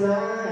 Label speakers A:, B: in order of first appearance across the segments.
A: bangsa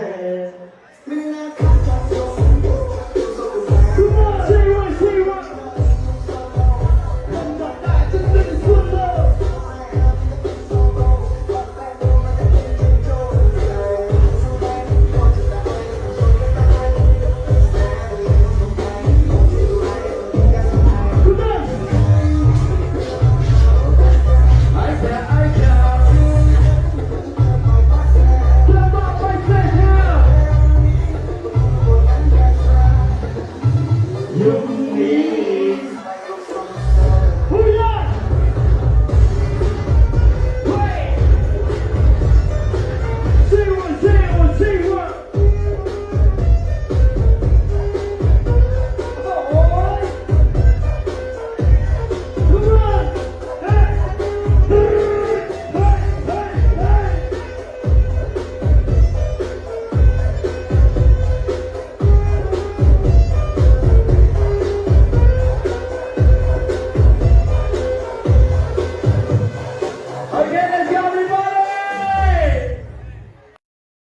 A: Apenas